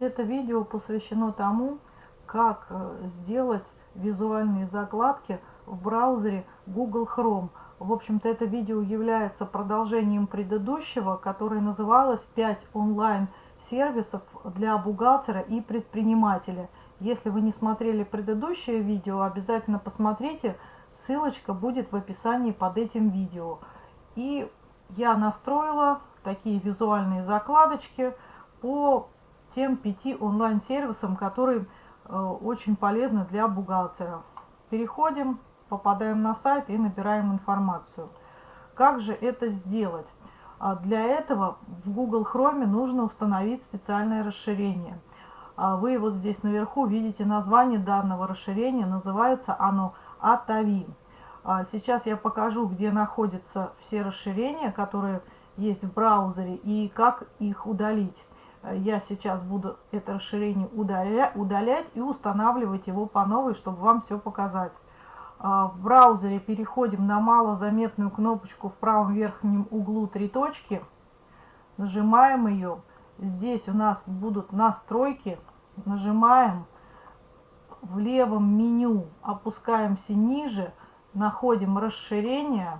Это видео посвящено тому, как э, сделать визуальные закладки в браузере Google Chrome. В общем-то, это видео является продолжением предыдущего, которое называлось «5 онлайн-сервисов для бухгалтера и предпринимателя». Если вы не смотрели предыдущее видео, обязательно посмотрите. Ссылочка будет в описании под этим видео. И я настроила такие визуальные закладочки по тем пяти онлайн-сервисам, которые э, очень полезны для бухгалтера. Переходим, попадаем на сайт и набираем информацию. Как же это сделать? А для этого в Google Chrome нужно установить специальное расширение. А вы вот здесь наверху видите название данного расширения. Называется оно Atavi. А сейчас я покажу, где находятся все расширения, которые есть в браузере и как их удалить я сейчас буду это расширение удаля, удалять и устанавливать его по новой, чтобы вам все показать. А, в браузере переходим на малозаметную кнопочку в правом верхнем углу три точки. Нажимаем ее. Здесь у нас будут настройки. Нажимаем в левом меню, опускаемся ниже, находим расширение.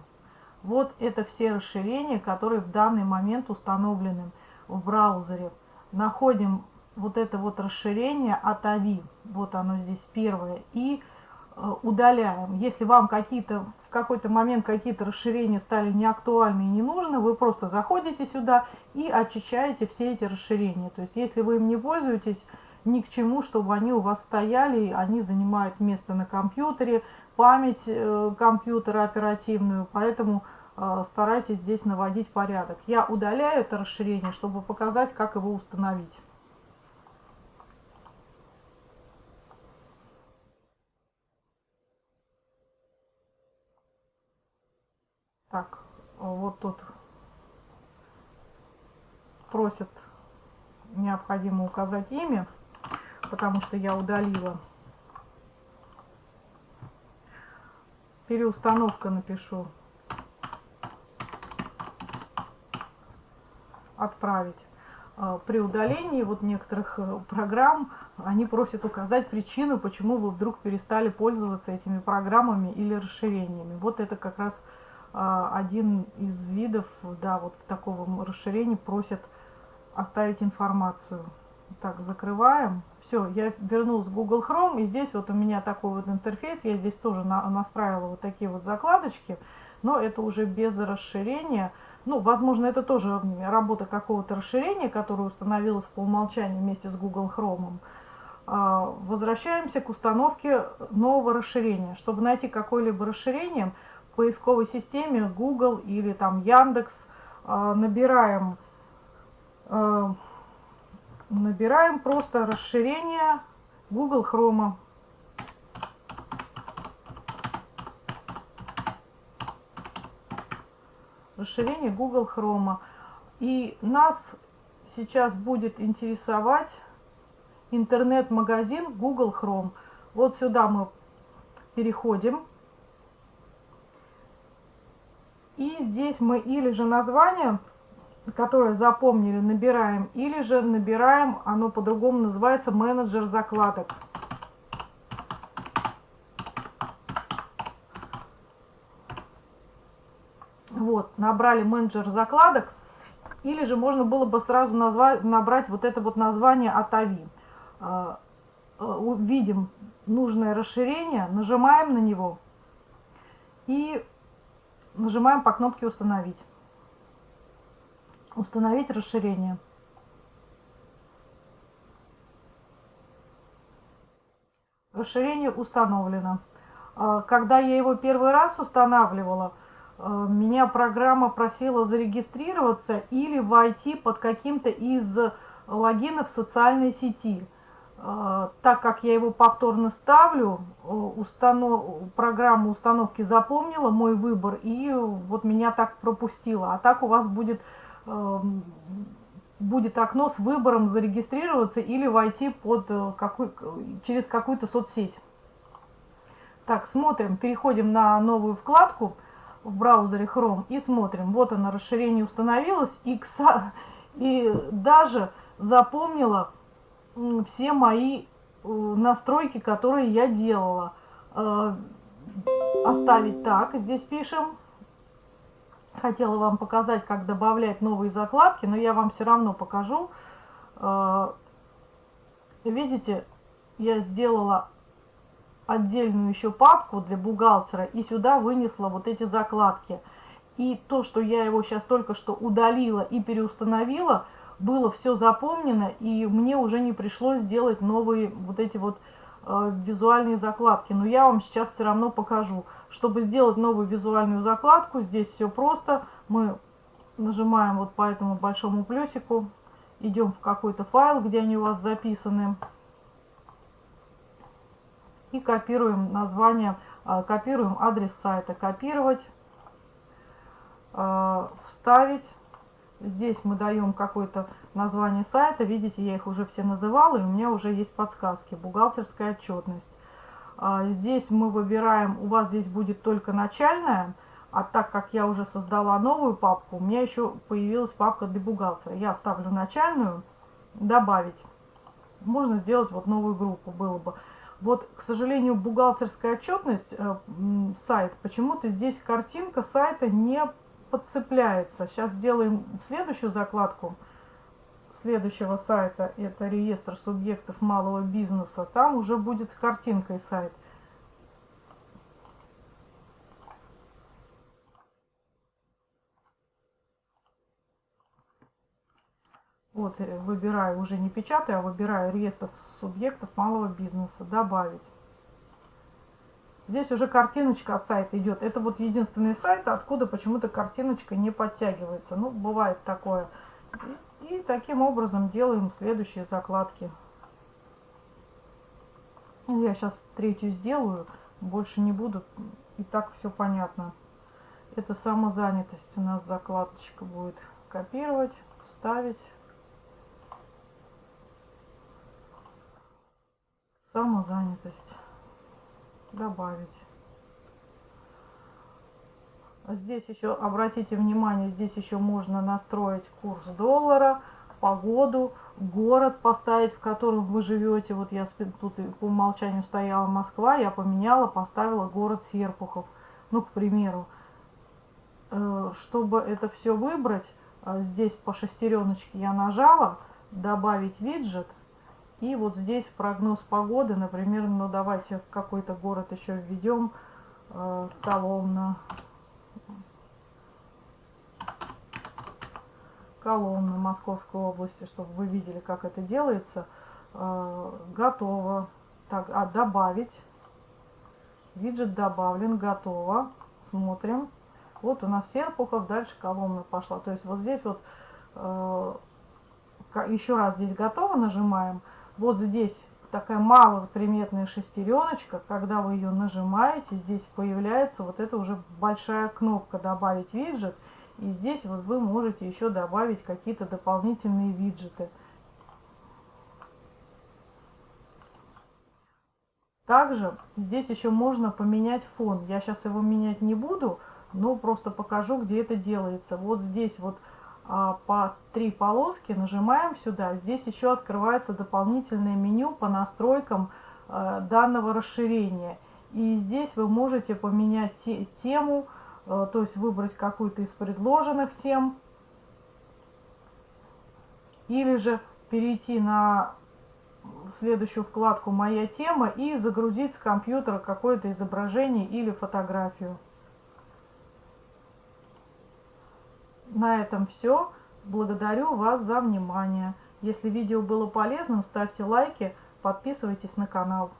Вот это все расширения, которые в данный момент установлены в браузере находим вот это вот расширение от AVI, вот оно здесь первое, и э, удаляем. Если вам какие-то в какой-то момент какие-то расширения стали неактуальны и не нужны, вы просто заходите сюда и очищаете все эти расширения. То есть если вы им не пользуетесь, ни к чему, чтобы они у вас стояли, они занимают место на компьютере, память э, компьютера оперативную, поэтому старайтесь здесь наводить порядок. Я удаляю это расширение, чтобы показать, как его установить. Так, вот тут просят необходимо указать имя, потому что я удалила. Переустановка напишу отправить. А, при удалении вот некоторых э, программ они просят указать причину, почему вы вдруг перестали пользоваться этими программами или расширениями. Вот это как раз а, один из видов, да, вот в таком расширении просят оставить информацию. Так, закрываем. Все, я вернулась в Google Chrome, и здесь вот у меня такой вот интерфейс. Я здесь тоже на, настраивала вот такие вот закладочки, но это уже без расширения. Ну, возможно, это тоже работа какого-то расширения, которое установилось по умолчанию вместе с Google Chrome. А, возвращаемся к установке нового расширения. Чтобы найти какое-либо расширение в поисковой системе Google или там Яндекс, а, набираем, а, набираем просто расширение Google Chrome. Расширение Google Chrome. И нас сейчас будет интересовать интернет-магазин Google Chrome. Вот сюда мы переходим. И здесь мы или же название, которое запомнили, набираем, или же набираем, оно по-другому называется менеджер закладок. Вот, набрали менеджер закладок. Или же можно было бы сразу назвать, набрать вот это вот название от АВИ. А, а, видим нужное расширение, нажимаем на него и нажимаем по кнопке «Установить». Установить расширение. Расширение установлено. А, когда я его первый раз устанавливала, меня программа просила зарегистрироваться или войти под каким-то из логинов социальной сети. Э, так как я его повторно ставлю, э, установ... программа установки запомнила мой выбор и вот меня так пропустила. А так у вас будет, будет окно с выбором зарегистрироваться или войти под какой... через какую-то соцсеть. Так, смотрим, переходим на новую вкладку – в браузере Chrome и смотрим. Вот оно, расширение установилось. И, и даже запомнила все мои э, настройки, которые я делала. Э, оставить так, здесь пишем. Хотела вам показать, как добавлять новые закладки, но я вам все равно покажу. Э, видите, я сделала отдельную еще папку для бухгалтера и сюда вынесла вот эти закладки. И то, что я его сейчас только что удалила и переустановила, было все запомнено, и мне уже не пришлось делать новые вот эти вот э, визуальные закладки. Но я вам сейчас все равно покажу. Чтобы сделать новую визуальную закладку, здесь все просто. Мы нажимаем вот по этому большому плюсику, идем в какой-то файл, где они у вас записаны и копируем название, а, копируем адрес сайта, копировать, а, вставить. Здесь мы даем какое-то название сайта. Видите, я их уже все называла, и у меня уже есть подсказки. Бухгалтерская отчетность. А, здесь мы выбираем, у вас здесь будет только начальная, а так как я уже создала новую папку, у меня еще появилась папка для бухгалтера. Я ставлю начальную, добавить. Можно сделать вот новую группу, было бы. Вот, к сожалению, бухгалтерская отчетность, э, сайт, почему-то здесь картинка сайта не подцепляется. Сейчас сделаем следующую закладку следующего сайта. Это реестр субъектов малого бизнеса. Там уже будет с картинкой сайт. Вот, э, выбираю, уже не печатаю, а выбираю реестр субъектов малого бизнеса. Добавить. Здесь уже картиночка от сайта идет. Это вот единственный сайт, откуда почему-то картиночка не подтягивается. Ну, бывает такое. И, и таким образом делаем следующие закладки. Я сейчас третью сделаю, больше не буду. И так все понятно. Это самозанятость у нас закладочка будет. Копировать, вставить. Самозанятость. Добавить. Здесь еще, обратите внимание, здесь еще можно настроить курс доллара, погоду, город поставить, в котором вы живете. Вот я тут по умолчанию стояла Москва, я поменяла, поставила город Серпухов. Ну, к примеру. Э, чтобы это все выбрать, э, здесь по шестереночке я нажала, добавить виджет. И вот здесь прогноз погоды, например, ну давайте какой-то город еще введем, э, Коломна. Коломна Московской области, чтобы вы видели, как это делается. Э, готово. Так, а добавить. Виджет добавлен, готово. Смотрим. Вот у нас Серпухов, дальше Коломна пошла. То есть вот здесь вот э, еще раз здесь готово нажимаем вот здесь такая малоприметная шестереночка, когда вы ее нажимаете, здесь появляется вот эта уже большая кнопка «Добавить виджет». И здесь вот вы можете еще добавить какие-то дополнительные виджеты. Также здесь еще можно поменять фон. Я сейчас его менять не буду, но просто покажу, где это делается. Вот здесь вот по три полоски, нажимаем сюда. Здесь еще открывается дополнительное меню по настройкам э, данного расширения. И здесь вы можете поменять тему, э, то есть выбрать какую-то из предложенных тем. Или же перейти на следующую вкладку «Моя тема» и загрузить с компьютера какое-то изображение или фотографию. На этом все. Благодарю вас за внимание. Если видео было полезным, ставьте лайки, подписывайтесь на канал.